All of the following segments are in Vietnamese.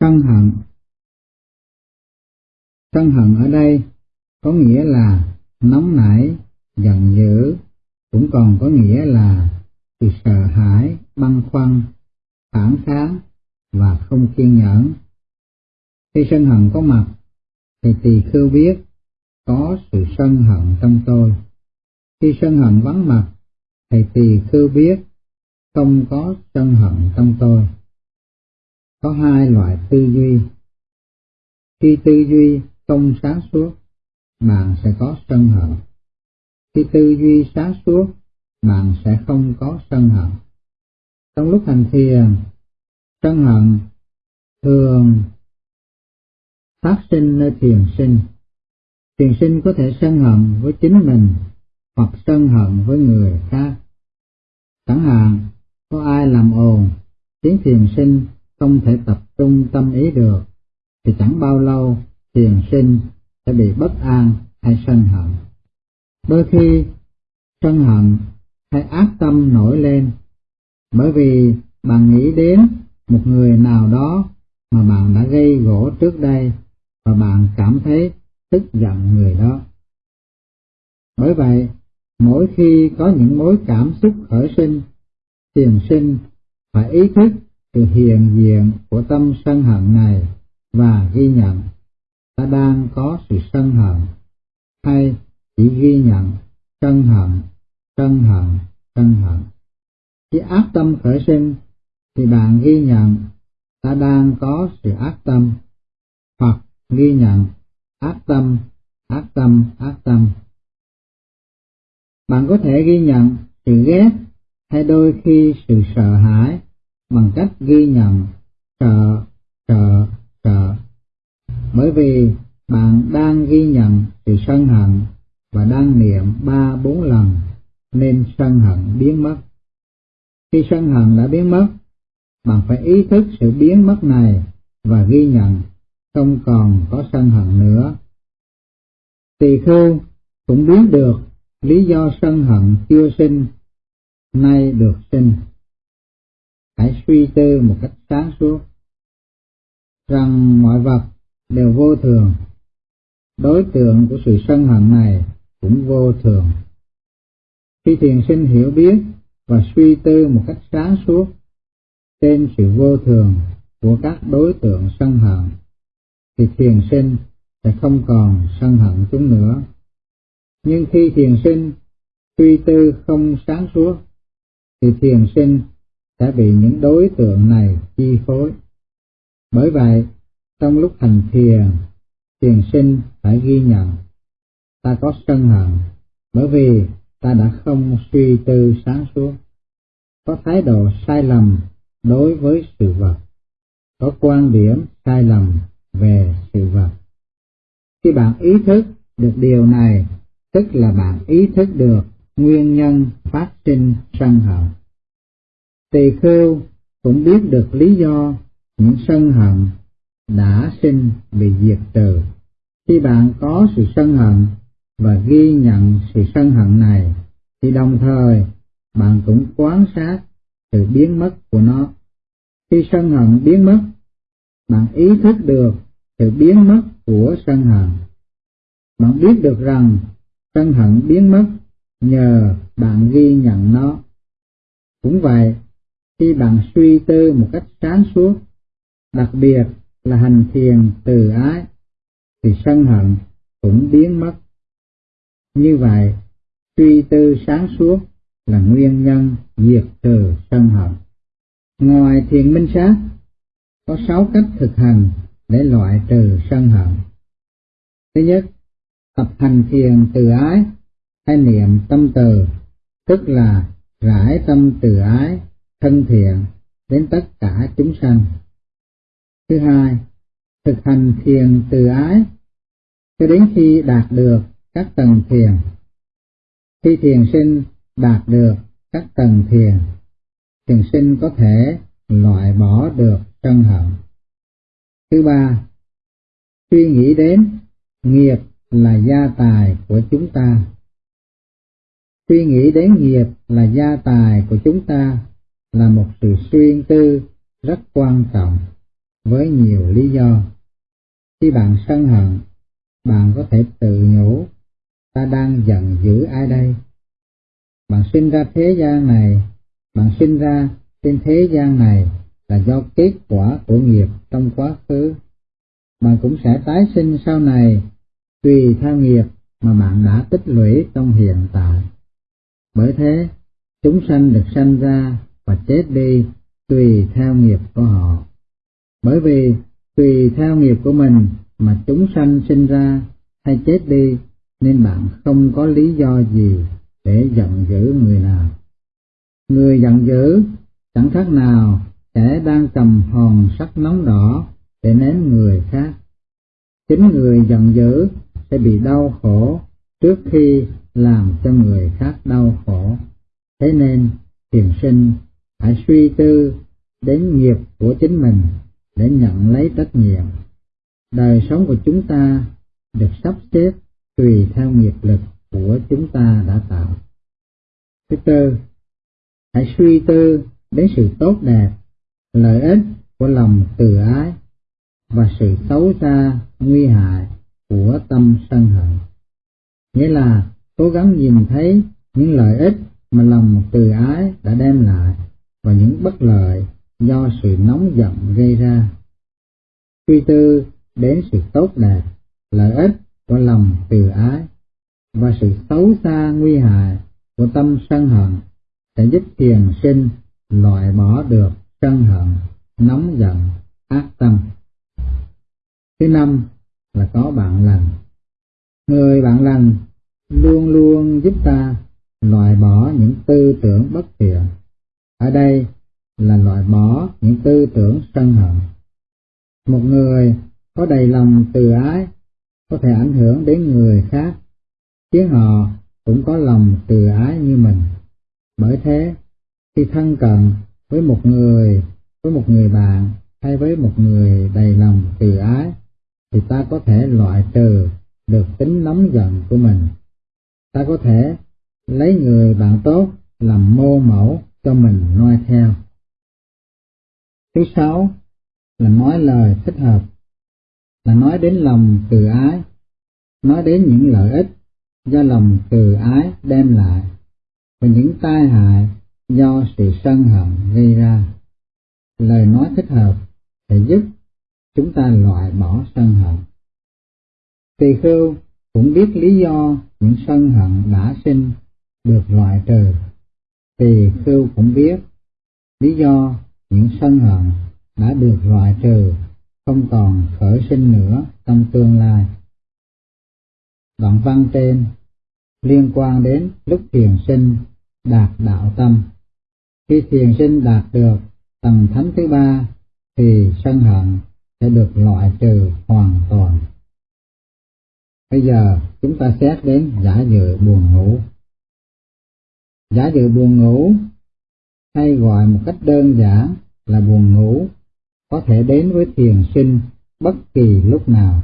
Sân hận Sân hận ở đây có nghĩa là nóng nảy, giận dữ, cũng còn có nghĩa là sự sợ hãi, băn khoăn, phản kháng và không kiên nhẫn. Khi sân hận có mặt, thì tỳ khưu biết có sự sân hận trong tôi. Khi sân hận vắng mặt, thì tỳ khưu biết không có sân hận trong tôi. Có hai loại tư duy. Khi tư duy không sáng suốt, bạn sẽ có sân hận. Khi tư duy sáng suốt, bạn sẽ không có sân hận. Trong lúc hành thiền, sân hận thường phát sinh nơi thiền sinh. Thiền sinh có thể sân hận với chính mình hoặc sân hận với người khác. Chẳng hạn, có ai làm ồn, khiến thiền sinh không thể tập trung tâm ý được, thì chẳng bao lâu thiền sinh sẽ bị bất an hay sân hận. Đôi khi sân hận hay ác tâm nổi lên bởi vì bạn nghĩ đến một người nào đó mà bạn đã gây gỗ trước đây và bạn cảm thấy tức giận người đó. Bởi vậy, mỗi khi có những mối cảm xúc khởi sinh, thiền sinh phải ý thức sự hiện diện của tâm sân hận này và ghi nhận ta đang có sự sân hận hay chỉ ghi nhận sân hận, sân hận, sân hận. Khi ác tâm khởi sinh thì bạn ghi nhận ta đang có sự ác tâm hoặc ghi nhận ác tâm, ác tâm, ác tâm. Bạn có thể ghi nhận sự ghét hay đôi khi sự sợ hãi bằng cách ghi nhận trợ trợ trợ Bởi vì bạn đang ghi nhận sự sân hận và đang niệm ba bốn lần nên sân hận biến mất. Khi sân hận đã biến mất, bạn phải ý thức sự biến mất này và ghi nhận không còn có sân hận nữa. Tỳ khưu cũng biết được lý do sân hận chưa sinh, nay được sinh. Hãy suy tư một cách sáng suốt, rằng mọi vật đều vô thường, đối tượng của sự sân hận này cũng vô thường. Khi thiền sinh hiểu biết và suy tư một cách sáng suốt trên sự vô thường của các đối tượng sân hận, thì thiền sinh sẽ không còn sân hận chúng nữa. Nhưng khi thiền sinh suy tư không sáng suốt, thì thiền sinh sẽ bị những đối tượng này chi phối. Bởi vậy, trong lúc hành thiền, thiền sinh phải ghi nhận ta có sân hận bởi vì ta đã không suy tư sáng suốt, có thái độ sai lầm đối với sự vật, có quan điểm sai lầm về sự vật. Khi bạn ý thức được điều này, tức là bạn ý thức được nguyên nhân phát sinh sân hận. Tỳ khưu cũng biết được lý do những sân hận đã sinh bị diệt trừ. Khi bạn có sự sân hận và ghi nhận sự sân hận này, thì đồng thời bạn cũng quan sát sự biến mất của nó. Khi sân hận biến mất, bạn ý thức được sự biến mất của sân hận. Bạn biết được rằng sân hận biến mất nhờ bạn ghi nhận nó. Cũng vậy, khi bạn suy tư một cách sáng suốt, đặc biệt là hành thiền từ ái, thì sân hận cũng biến mất. Như vậy, suy tư sáng suốt là nguyên nhân diệt trừ sân hận. Ngoài thiền minh sát, có sáu cách thực hành để loại trừ sân hận. Thứ nhất, tập hành thiền từ ái hay niệm tâm từ, tức là rải tâm từ ái, thân thiện đến tất cả chúng sanh. Thứ hai, thực hành thiền từ ái cho đến khi đạt được các tầng thiền. Khi thiền sinh đạt được các tầng thiền, thiền sinh có thể loại bỏ được sân hận. Thứ ba, suy nghĩ đến nghiệp là gia tài của chúng ta. Suy nghĩ đến nghiệp là gia tài của chúng ta là một sự suy tư rất quan trọng với nhiều lý do. Khi bạn sân hận, bạn có thể tự nhủ, ta đang giận dữ ai đây? Bạn sinh ra thế gian này, bạn sinh ra trên thế gian này là do kết quả của nghiệp trong quá khứ. Bạn cũng sẽ tái sinh sau này tùy theo nghiệp mà bạn đã tích lũy trong hiện tại. Bởi thế, chúng sanh được sanh ra và chết đi tùy theo nghiệp của họ. Bởi vì tùy theo nghiệp của mình mà chúng sanh sinh ra hay chết đi nên bạn không có lý do gì để giận dữ người nào. Người giận dữ chẳng khác nào kẻ đang cầm hòn sắt nóng đỏ để ném người khác. Chính người giận dữ sẽ bị đau khổ trước khi làm cho người khác đau khổ. Thế nên, thiền sinh hãy suy tư đến nghiệp của chính mình để nhận lấy trách nhiệm. Đời sống của chúng ta được sắp xếp tùy theo nghiệp lực của chúng ta đã tạo. Thứ tư, hãy suy tư đến sự tốt đẹp, lợi ích của lòng từ ái và sự xấu xa, nguy hại của tâm sân hận. Nghĩa là cố gắng nhìn thấy những lợi ích mà lòng từ ái đã đem lại và những bất lợi do sự nóng giận gây ra. Suy tư đến sự tốt đẹp, lợi ích của lòng từ ái và sự xấu xa nguy hại của tâm sân hận sẽ giúp thiền sinh loại bỏ được sân hận, nóng giận, ác tâm. Thứ năm là có bạn lành. Người bạn lành luôn luôn giúp ta loại bỏ những tư tưởng bất thiện. Ở đây là loại bỏ những tư tưởng sân hận. Một người có đầy lòng từ ái có thể ảnh hưởng đến người khác, khiến họ cũng có lòng từ ái như mình. Bởi thế, khi thân cận với một người, với một người bạn hay với một người đầy lòng từ ái, thì ta có thể loại trừ được tính nóng giận của mình. Ta có thể lấy người bạn tốt làm mô mẫu cho mình noi theo. Thứ sáu là nói lời thích hợp, là nói đến lòng từ ái, nói đến những lợi ích do lòng từ ái đem lại và những tai hại do sự sân hận gây ra. Lời nói thích hợp sẽ giúp chúng ta loại bỏ sân hận. Tỳ khưu cũng biết lý do những sân hận đã sinh được loại trừ. Tỳ khưu cũng biết, lý do những sân hận đã được loại trừ, không còn khởi sinh nữa trong tương lai. Đoạn văn trên liên quan đến lúc thiền sinh đạt đạo tâm. Khi thiền sinh đạt được tầng thánh thứ ba, thì sân hận sẽ được loại trừ hoàn toàn. Bây giờ chúng ta xét đến giả dự buồn ngủ. Giả dự buồn ngủ hay gọi một cách đơn giản là buồn ngủ có thể đến với thiền sinh bất kỳ lúc nào.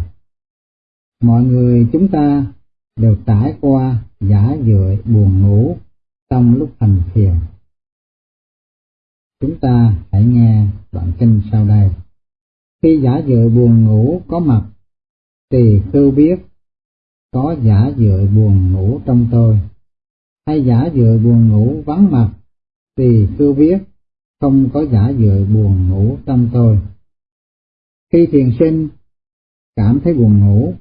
Mọi người chúng ta đều trải qua giả dự buồn ngủ trong lúc hành thiền. Chúng ta hãy nghe đoạn kinh sau đây. Khi giả dự buồn ngủ có mặt, thì khưu biết có giả dự buồn ngủ trong tôi, hay giả dừa buồn ngủ vắng mặt, thì tôi biết không có giả dừa buồn ngủ trong tôi. Khi thiền sinh cảm thấy buồn ngủ,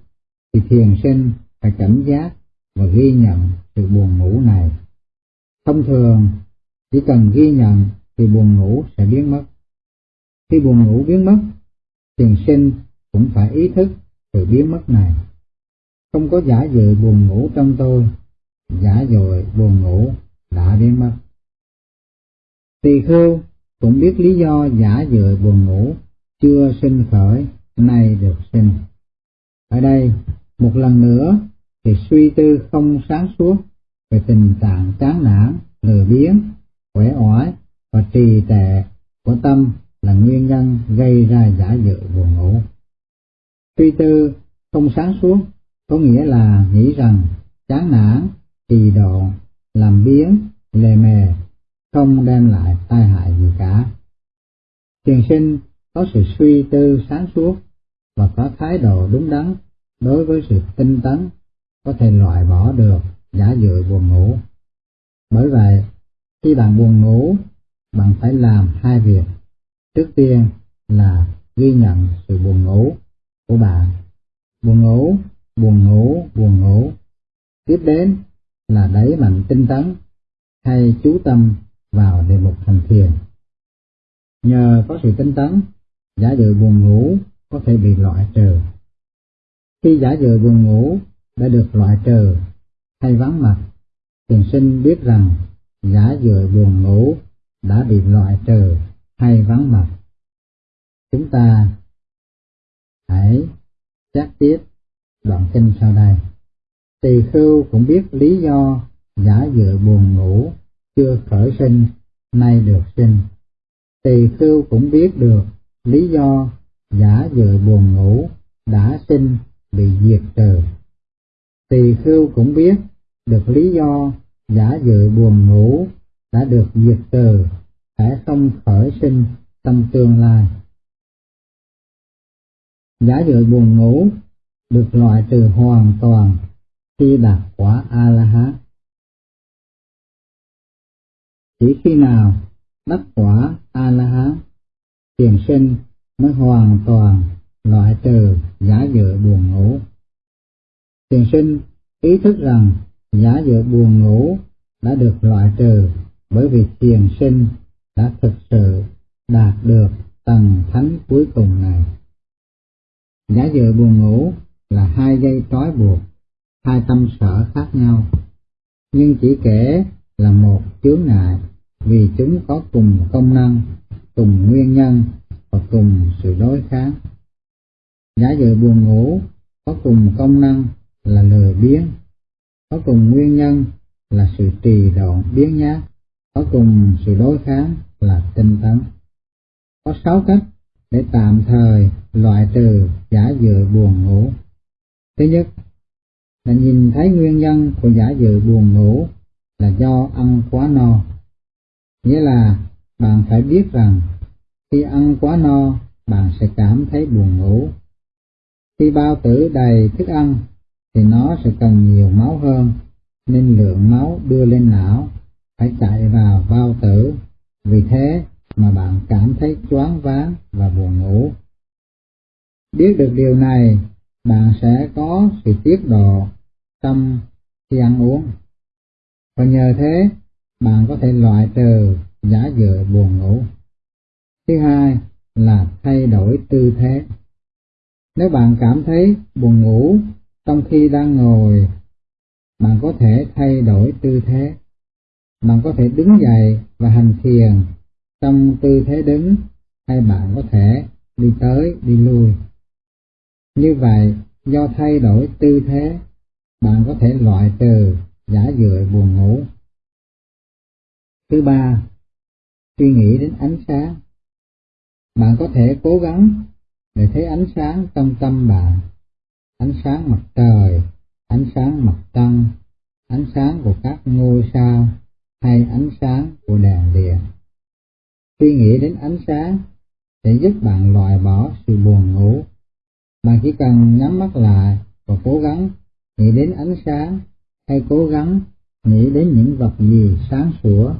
thì thiền sinh phải cảnh giác và ghi nhận sự buồn ngủ này. Thông thường, chỉ cần ghi nhận thì buồn ngủ sẽ biến mất. Khi buồn ngủ biến mất, thiền sinh cũng phải ý thức sự biến mất này. Không có giả dự buồn ngủ trong tôi, giả dội buồn ngủ đã biến mất. Tỳ khưu cũng biết lý do giả dội buồn ngủ chưa sinh khởi nay được sinh. Ở đây, một lần nữa thì suy tư không sáng suốt về tình trạng chán nản, lười biếng, quẻ oải và trì tệ của tâm là nguyên nhân gây ra giả dự buồn ngủ. Suy tư không sáng suốt có nghĩa là nghĩ rằng chán nản, trì độ, làm biến, lề mề không đem lại tai hại gì cả. Thiền sinh có sự suy tư sáng suốt và có thái độ đúng đắn đối với sự tinh tấn có thể loại bỏ được giả dự buồn ngủ. Bởi vậy, khi bạn buồn ngủ, bạn phải làm hai việc. Trước tiên là ghi nhận sự buồn ngủ của bạn. Buồn ngủ, buồn ngủ, buồn ngủ. Tiếp đến là đẩy mạnh tinh tấn hay chú tâm vào đề mục thành thiền. Nhờ có sự tinh tấn, giả dự buồn ngủ có thể bị loại trừ. Khi giả dự buồn ngủ đã được loại trừ hay vắng mặt, thiền sinh biết rằng giả dự buồn ngủ đã bị loại trừ hay vắng mặt. Chúng ta hãy chắc tiếp đoạn kinh sau đây. Tỳ khưu cũng biết lý do giả dự buồn ngủ, chưa khởi sinh, nay được sinh. Tỳ khưu cũng biết được lý do giả dự buồn ngủ, đã sinh, bị diệt trừ. Tỳ khưu cũng biết được lý do giả dự buồn ngủ, đã được diệt trừ sẽ không khởi sinh trong tương lai. Giả dự buồn ngủ được loại trừ hoàn toàn khi đạt quả A-la-hán. Chỉ khi nào đắc quả A-la-hán, thiền sinh mới hoàn toàn loại trừ giả dự buồn ngủ. Thiền sinh ý thức rằng giả dự buồn ngủ đã được loại trừ bởi vì thiền sinh đã thực sự đạt được tầng thánh cuối cùng này. Giả dự buồn ngủ là hai dây trói buộc, hai tâm sở khác nhau, nhưng chỉ kể là một chướng ngại vì chúng có cùng công năng, cùng nguyên nhân và cùng sự đối kháng. Giả dự buồn ngủ có cùng công năng là lười biếng, có cùng nguyên nhân là sự trì độn biến nhát, có cùng sự đối kháng là tinh tấn. Có sáu cách để tạm thời loại trừ giả dự buồn ngủ. Thứ nhất là nhìn thấy nguyên nhân của giả dự buồn ngủ là do ăn quá no. Nghĩa là bạn phải biết rằng khi ăn quá no bạn sẽ cảm thấy buồn ngủ. Khi bao tử đầy thức ăn thì nó sẽ cần nhiều máu hơn nên lượng máu đưa lên não phải chạy vào bao tử. Vì thế mà bạn cảm thấy choáng váng và buồn ngủ. Biết được điều này, bạn sẽ có sự tiết độ tâm khi ăn uống. Và nhờ thế, bạn có thể loại trừ giả dự buồn ngủ. Thứ hai là thay đổi tư thế. Nếu bạn cảm thấy buồn ngủ trong khi đang ngồi, bạn có thể thay đổi tư thế. Bạn có thể đứng dậy và hành thiền trong tư thế đứng hay bạn có thể đi tới đi lui. Như vậy, do thay đổi tư thế, bạn có thể loại trừ giả dựa buồn ngủ. Thứ ba, suy nghĩ đến ánh sáng. Bạn có thể cố gắng để thấy ánh sáng trong tâm bạn, ánh sáng mặt trời, ánh sáng mặt trăng, ánh sáng của các ngôi sao hay ánh sáng của đèn điện. Suy nghĩ đến ánh sáng sẽ giúp bạn loại bỏ sự buồn ngủ. Bạn chỉ cần nhắm mắt lại và cố gắng nghĩ đến ánh sáng hay cố gắng nghĩ đến những vật gì sáng sủa.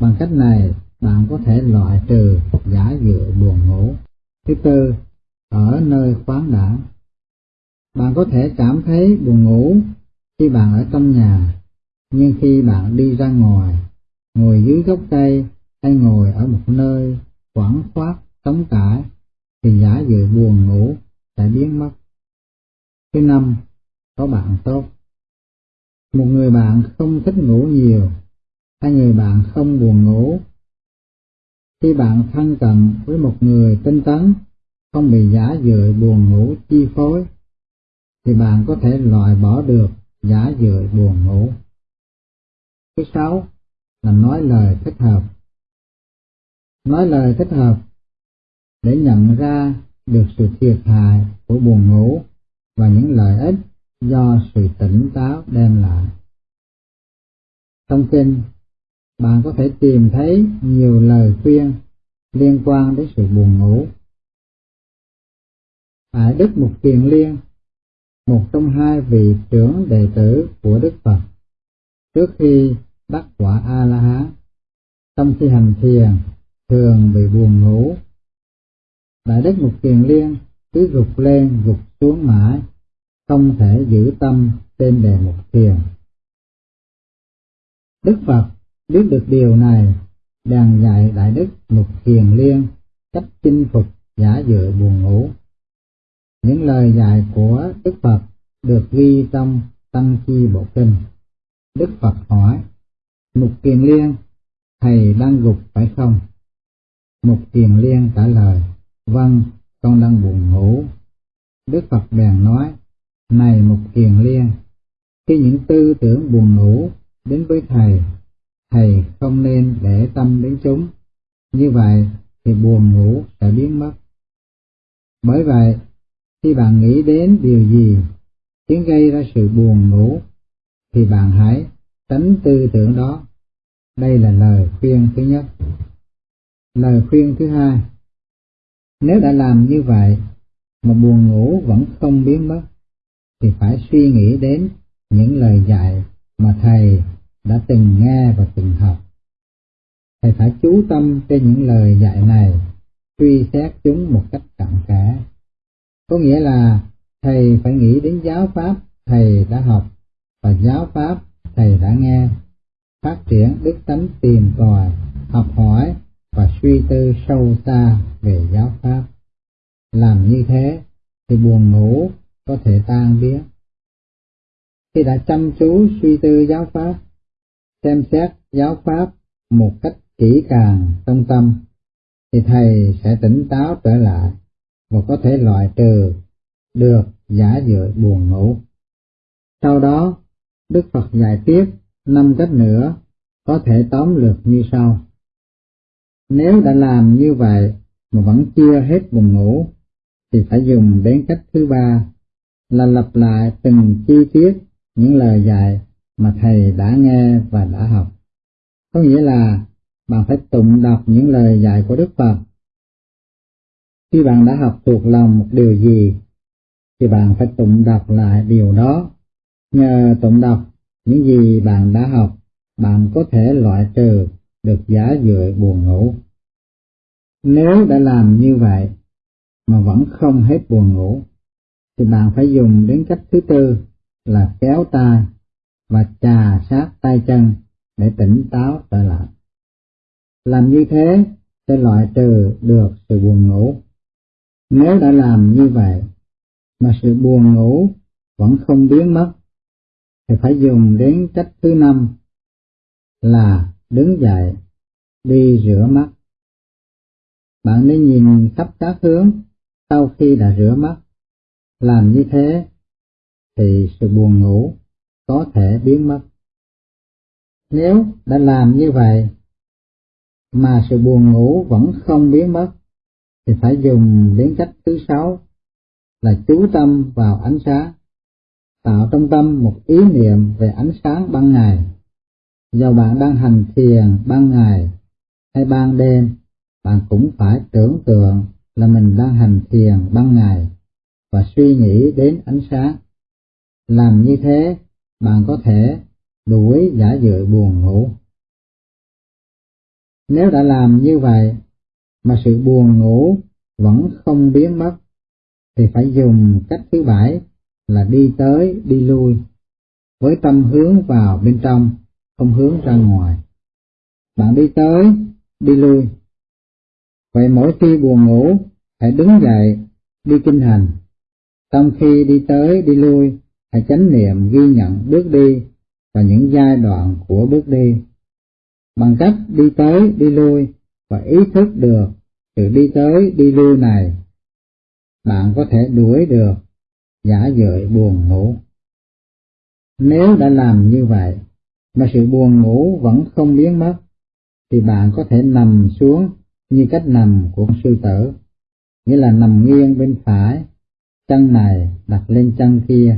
Bằng cách này, bạn có thể loại trừ giả dựa buồn ngủ. Thứ tư, ở nơi khoáng đẳng. Bạn có thể cảm thấy buồn ngủ khi bạn ở trong nhà, nhưng khi bạn đi ra ngoài, ngồi dưới gốc cây hay ngồi ở một nơi quảng khoát trống trải thì giả dự buồn ngủ sẽ biến mất. Thứ năm, có bạn tốt. Một người bạn không thích ngủ nhiều, hay người bạn không buồn ngủ. Khi bạn thân cận với một người tinh tấn, không bị giả dự buồn ngủ chi phối, thì bạn có thể loại bỏ được giả dự buồn ngủ. Thứ sáu là nói lời thích hợp nói lời thích hợp để nhận ra được sự thiệt hại của buồn ngủ và những lợi ích do sự tỉnh táo đem lại. Trong kinh, bạn có thể tìm thấy nhiều lời khuyên liên quan đến sự buồn ngủ Đại Đức Mục Kiền Liên, một trong hai vị trưởng đệ tử của Đức Phật, trước khi đắc quả A-la-hán, trong khi hành thiền thường bị buồn ngủ. Đại Đức Mục Kiền Liên cứ gục lên gục xuống mãi, không thể giữ tâm trên đề mục thiền. Đức Phật biết được điều này, đàn dạy Đại Đức Mục Kiền Liên cách chinh phục giả dự buồn ngủ. Những lời dạy của Đức Phật được ghi trong Tăng Chi Bộ Kinh. Đức Phật hỏi, Mục Kiền Liên, thầy đang gục phải không? Mục Kiền Liên trả lời, vâng, con đang buồn ngủ. Đức Phật bèn nói, này Mục Kiền Liên, khi những tư tưởng buồn ngủ đến với thầy, thầy không nên để tâm đến chúng. Như vậy thì buồn ngủ sẽ biến mất. Bởi vậy, khi bạn nghĩ đến điều gì khiến gây ra sự buồn ngủ, thì bạn hãy tránh tư tưởng đó. Đây là lời khuyên thứ nhất. Lời khuyên thứ hai, nếu đã làm như vậy mà buồn ngủ vẫn không biến mất, thì phải suy nghĩ đến những lời dạy mà thầy đã từng nghe và từng học. Thầy phải chú tâm trên những lời dạy này, suy xét chúng một cách cặn kẽ. Có nghĩa là thầy phải nghĩ đến giáo pháp thầy đã học và giáo pháp thầy đã nghe, phát triển đức tánh tìm tòi, học hỏi và suy tư sâu xa về giáo pháp. Làm như thế thì buồn ngủ có thể tan biến. Khi đã chăm chú suy tư giáo pháp, xem xét giáo pháp một cách kỹ càng trong tâm, thì thầy sẽ tỉnh táo trở lại và có thể loại trừ được giả dự buồn ngủ. Sau đó, Đức Phật dạy tiếp năm cách nữa có thể tóm lược như sau. Nếu đã làm như vậy mà vẫn chưa hết buồn ngủ, thì phải dùng đến cách thứ ba là lặp lại từng chi tiết những lời dạy mà thầy đã nghe và đã học. Có nghĩa là bạn phải tụng đọc những lời dạy của Đức Phật. Khi bạn đã học thuộc lòng một điều gì, thì bạn phải tụng đọc lại điều đó. Nhờ tụng đọc những gì bạn đã học, bạn có thể loại trừ được giả dựa buồn ngủ. Nếu đã làm như vậy mà vẫn không hết buồn ngủ, thì bạn phải dùng đến cách thứ tư là kéo tay và trà sát tay chân để tỉnh táo trở lại. Làm như thế sẽ loại trừ được sự buồn ngủ. Nếu đã làm như vậy mà sự buồn ngủ vẫn không biến mất, thì phải dùng đến cách thứ năm là đứng dậy, đi rửa mắt. Bạn nên nhìn khắp các hướng sau khi đã rửa mắt. Làm như thế thì sự buồn ngủ có thể biến mất. Nếu đã làm như vậy mà sự buồn ngủ vẫn không biến mất thì phải dùng đến cách thứ sáu là chú tâm vào ánh sáng, tạo trong tâm một ý niệm về ánh sáng ban ngày. Dù bạn đang hành thiền ban ngày hay ban đêm, bạn cũng phải tưởng tượng là mình đang hành thiền ban ngày và suy nghĩ đến ánh sáng. Làm như thế, bạn có thể đuổi giả dự buồn ngủ. Nếu đã làm như vậy mà sự buồn ngủ vẫn không biến mất, thì phải dùng cách thứ bảy là đi tới đi lui, với tâm hướng vào bên trong, không hướng ra ngoài. Bạn đi tới, đi lui. Vậy mỗi khi buồn ngủ, hãy đứng dậy, đi kinh hành. Trong khi đi tới, đi lui, hãy chánh niệm ghi nhận bước đi và những giai đoạn của bước đi. Bằng cách đi tới, đi lui và ý thức được sự đi tới, đi lui này bạn có thể đuổi được giả dợi buồn ngủ. Nếu đã làm như vậy, mà sự buồn ngủ vẫn không biến mất, thì bạn có thể nằm xuống như cách nằm của sư tử, nghĩa là nằm nghiêng bên phải, chân này đặt lên chân kia,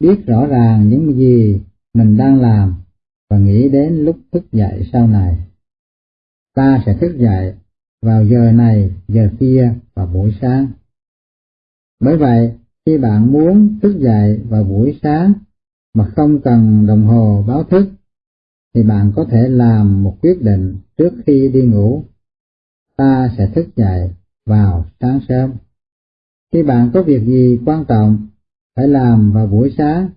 biết rõ ràng những gì mình đang làm và nghĩ đến lúc thức dậy sau này. Ta sẽ thức dậy vào giờ này, giờ kia và buổi sáng Bởi vậy, khi bạn muốn thức dậy vào buổi sáng mà không cần đồng hồ báo thức, thì bạn có thể làm một quyết định trước khi đi ngủ. Ta sẽ thức dậy vào sáng sớm. Khi bạn có việc gì quan trọng phải làm vào buổi sáng,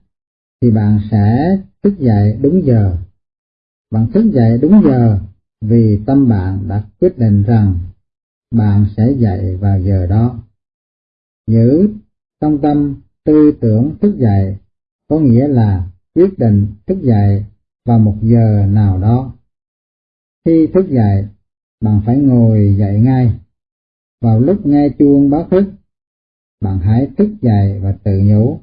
thì bạn sẽ thức dậy đúng giờ. Bạn thức dậy đúng giờ vì tâm bạn đã quyết định rằng bạn sẽ dậy vào giờ đó. Giữ trong tâm tư tưởng thức dậy có nghĩa là quyết định thức dậy vào một giờ nào đó. Khi thức dậy, bạn phải ngồi dậy ngay. Vào lúc nghe chuông báo thức, bạn hãy thức dậy và tự nhủ.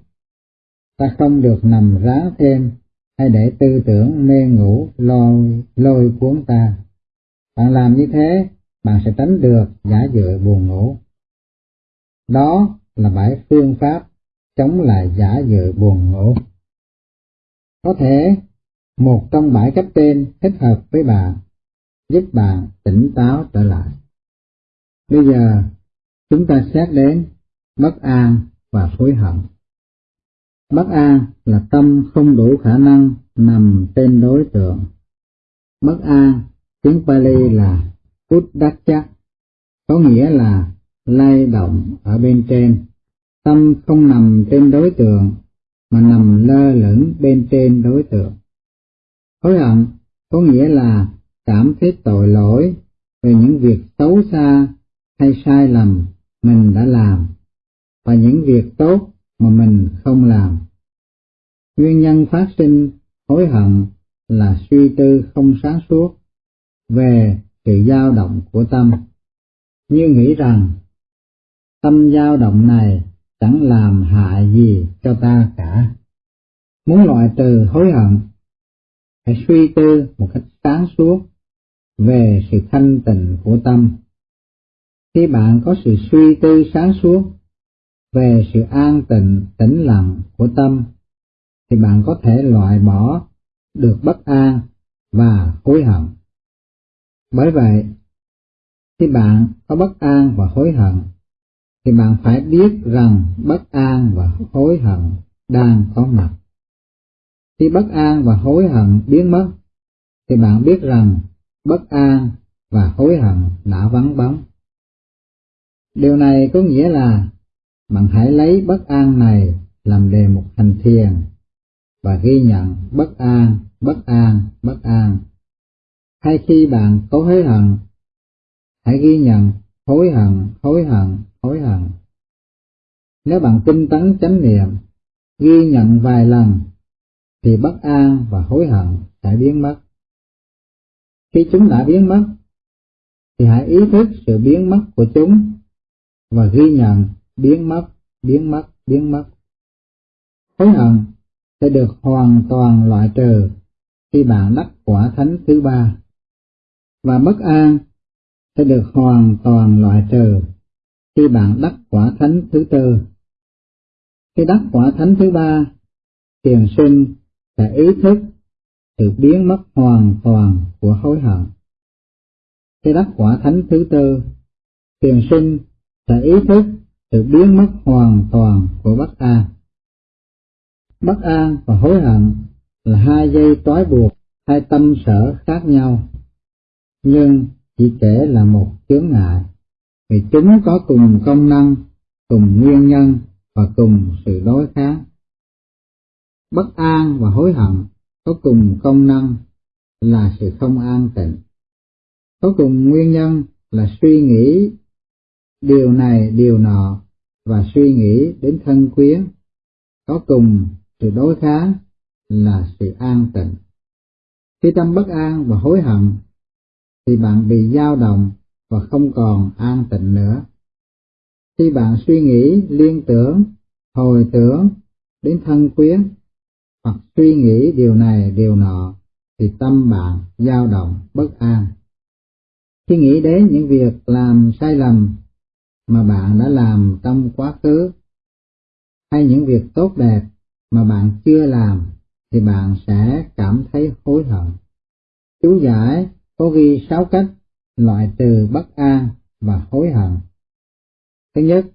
Ta không được nằm rá thêm hay để tư tưởng mê ngủ lôi, lôi cuốn ta. Bạn làm như thế, bạn sẽ tránh được giả dự buồn ngủ. Đó là bảy phương pháp chống lại giả dự buồn ngủ. Có thể một trong bảy cách trên thích hợp với bạn, giúp bạn tỉnh táo trở lại. Bây giờ, chúng ta xét đến bất an và hối hận. Bất an là tâm không đủ khả năng nằm trên đối tượng. Bất an, tiếng Pali là Uddhacha, có nghĩa là lay động ở bên trên. Tâm không nằm trên đối tượng, mà nằm lơ lửng bên trên đối tượng. Hối hận có nghĩa là cảm thấy tội lỗi về những việc xấu xa hay sai lầm mình đã làm và những việc tốt mà mình không làm. Nguyên nhân phát sinh hối hận là suy tư không sáng suốt về sự dao động của tâm, như nghĩ rằng tâm dao động này chẳng làm hại gì cho ta cả. Muốn loại trừ hối hận, hãy suy tư một cách sáng suốt về sự thanh tịnh của tâm. Khi bạn có sự suy tư sáng suốt về sự an tịnh, tĩnh lặng của tâm, thì bạn có thể loại bỏ được bất an và hối hận. Bởi vậy, khi bạn có bất an và hối hận, thì bạn phải biết rằng bất an và hối hận đang có mặt. Khi bất an và hối hận biến mất, thì bạn biết rằng bất an và hối hận đã vắng bóng. Điều này có nghĩa là bạn hãy lấy bất an này làm đề mục hành thiền và ghi nhận bất an, bất an, bất an. Hay khi bạn có hối hận, hãy ghi nhận hối hận, hối hận, hối hận. Nếu bạn tinh tấn chánh niệm, ghi nhận vài lần, thì bất an và hối hận sẽ biến mất. Khi chúng đã biến mất, thì hãy ý thức sự biến mất của chúng và ghi nhận biến mất, biến mất, biến mất. Hối hận sẽ được hoàn toàn loại trừ khi bạn đắc quả thánh thứ ba, và bất an sẽ được hoàn toàn loại trừ khi bạn đắc quả thánh thứ tư. Khi đắc quả thánh thứ ba, thiền sinh sẽ ý thức sự biến mất hoàn toàn của hối hận. Khi đắc quả thánh thứ tư, thiền sinh sẽ ý thức sự biến mất hoàn toàn của bất an. Bất an và hối hận là hai dây trói buộc hai tâm sở khác nhau, nhưng chỉ kể là một chướng ngại, vì chúng có cùng công năng, cùng nguyên nhân và cùng sự đối kháng. Bất an và hối hận có cùng công năng là sự không an tịnh, có cùng nguyên nhân là suy nghĩ điều này điều nọ và suy nghĩ đến thân quyến, có cùng sự đối kháng là sự an tịnh. Khi tâm bất an và hối hận, thì bạn bị dao động và không còn an tịnh nữa. Khi bạn suy nghĩ liên tưởng, hồi tưởng đến thân quyến, hoặc suy nghĩ điều này điều nọ, thì tâm bạn dao động bất an. Khi nghĩ đến những việc làm sai lầm mà bạn đã làm trong quá khứ, hay những việc tốt đẹp mà bạn chưa làm, thì bạn sẽ cảm thấy hối hận. Chú giải có ghi sáu cách loại trừ bất an và hối hận. Thứ nhất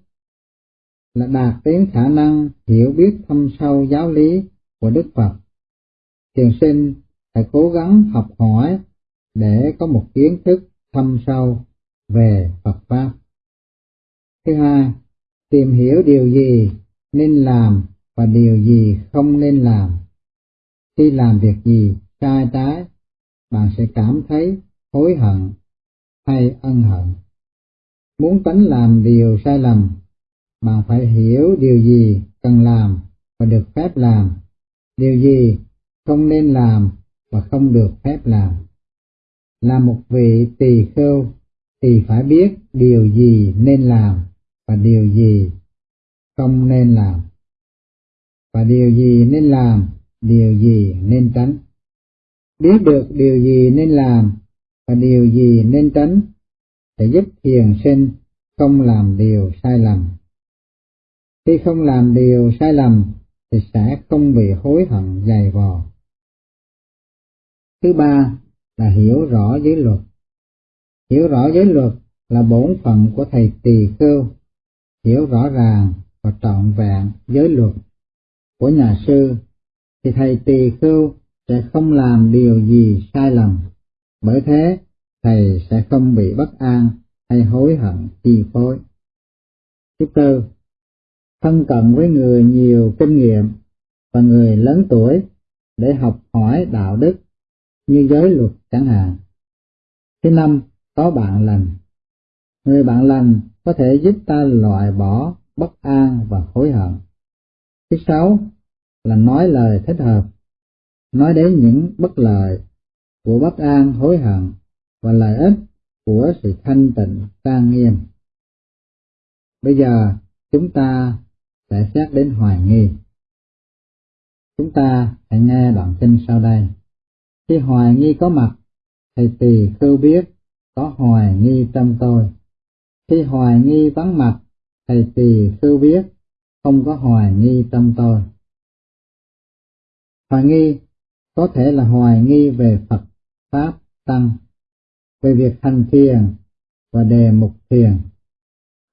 là đạt đến khả năng hiểu biết thâm sâu giáo lý của Đức Phật. Thiền sinh phải cố gắng học hỏi để có một kiến thức thâm sâu về Phật Pháp. Thứ hai, tìm hiểu điều gì nên làm và điều gì không nên làm. Khi làm việc gì sai trái, bạn sẽ cảm thấy hối hận hay ân hận. Muốn tránh làm điều sai lầm, bạn phải hiểu điều gì cần làm và được phép làm, điều gì không nên làm và không được phép làm. Là một vị tỳ khêu thì phải biết điều gì nên làm và điều gì không nên làm? Và điều gì nên làm? Điều gì nên tránh? Biết được điều gì nên làm và điều gì nên tránh sẽ giúp thiền sinh không làm điều sai lầm. Khi không làm điều sai lầm thì sẽ không bị hối hận dày vò. Thứ ba là hiểu rõ giới luật. Hiểu rõ giới luật là bổn phận của thầy tỳ khưu hiểu rõ ràng và trọn vẹn giới luật của nhà sư, thì thầy tỳ khưu sẽ không làm điều gì sai lầm. Bởi thế, thầy sẽ không bị bất an hay hối hận chi phối. Thứ tư, thân cận với người nhiều kinh nghiệm và người lớn tuổi để học hỏi đạo đức như giới luật chẳng hạn. Thứ năm, có bạn lành. Người bạn lành có thể giúp ta loại bỏ bất an và hối hận. Thứ sáu là nói lời thích hợp, nói đến những bất lợi của bất an hối hận và lợi ích của sự thanh tịnh trang nghiêm. Bây giờ chúng ta sẽ xét đến hoài nghi. Chúng ta hãy nghe đoạn kinh sau đây. Khi hoài nghi có mặt, thầy tỳ khưu biết có hoài nghi trong tôi khi hoài nghi vắng mặt, thầy tỳ sư biết, không có hoài nghi trong tôi. Hoài nghi có thể là hoài nghi về Phật, Pháp, Tăng, về việc hành thiền và đề mục thiền.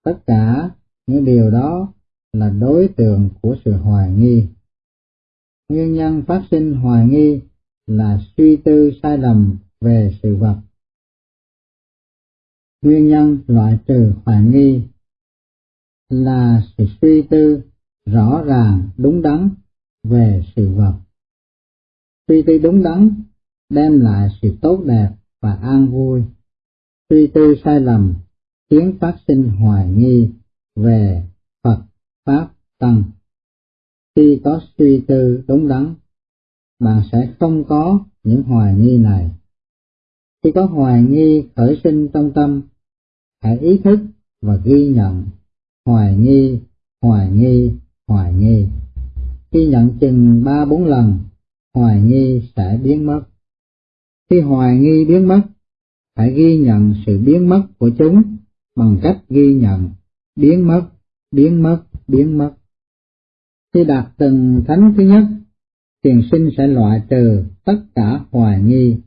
Tất cả những điều đó là đối tượng của sự hoài nghi. Nguyên nhân phát sinh hoài nghi là suy tư sai lầm về sự vật nguyên nhân loại trừ hoài nghi là sự suy tư rõ ràng đúng đắn về sự vật. Suy tư đúng đắn đem lại sự tốt đẹp và an vui. Suy tư sai lầm khiến phát sinh hoài nghi về Phật, Pháp, Tăng. Khi có suy tư đúng đắn, bạn sẽ không có những hoài nghi này. Khi có hoài nghi khởi sinh trong tâm, hãy ý thức và ghi nhận. Hoài nghi hoài nghi hoài nghi. Khi nhận chừng ba bốn lần, hoài nghi sẽ biến mất. Khi hoài nghi biến mất, hãy ghi nhận sự biến mất của chúng bằng cách ghi nhận. Biến mất biến mất biến mất. Khi đạt từng thánh thứ nhất, thiền sinh sẽ loại trừ tất cả hoài nghi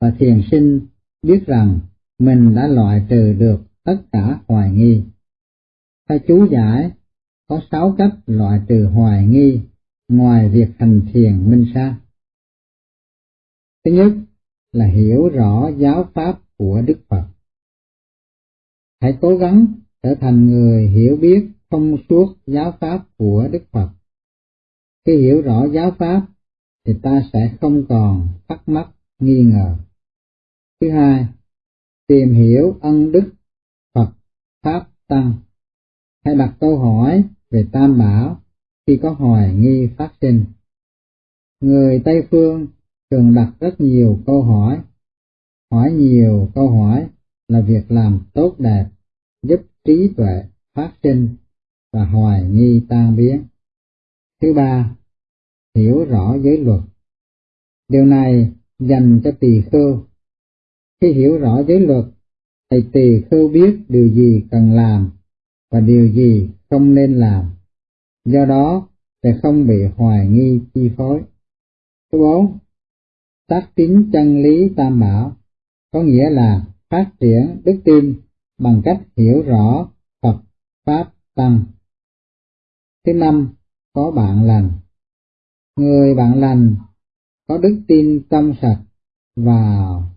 và thiền sinh biết rằng mình đã loại trừ được tất cả hoài nghi. Theo chú giải, có sáu cách loại trừ hoài nghi ngoài việc hành thiền minh sa. Thứ nhất là hiểu rõ giáo pháp của Đức Phật. Hãy cố gắng trở thành người hiểu biết thông suốt giáo pháp của Đức Phật. Khi hiểu rõ giáo pháp thì ta sẽ không còn thắc mắc nghi ngờ. Thứ hai, tìm hiểu ân đức Phật, Pháp, Tăng. Hãy đặt câu hỏi về Tam Bảo khi có hoài nghi phát sinh. Người Tây Phương thường đặt rất nhiều câu hỏi. Hỏi nhiều câu hỏi là việc làm tốt đẹp, giúp trí tuệ phát sinh và hoài nghi tan biến. Thứ ba, hiểu rõ giới luật. Điều này dành cho tỳ khưu khi hiểu rõ giới luật, thầy tỳ khưu biết điều gì cần làm và điều gì không nên làm. Do đó, sẽ không bị hoài nghi chi phối. Thứ bốn, tác tín chân lý tam bảo, có nghĩa là phát triển đức tin bằng cách hiểu rõ Phật, Pháp, Tăng. Thứ năm, có bạn lành. Người bạn lành có đức tin tâm sạch vào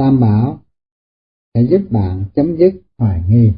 tam bảo sẽ giúp bạn chấm dứt hoài nghi.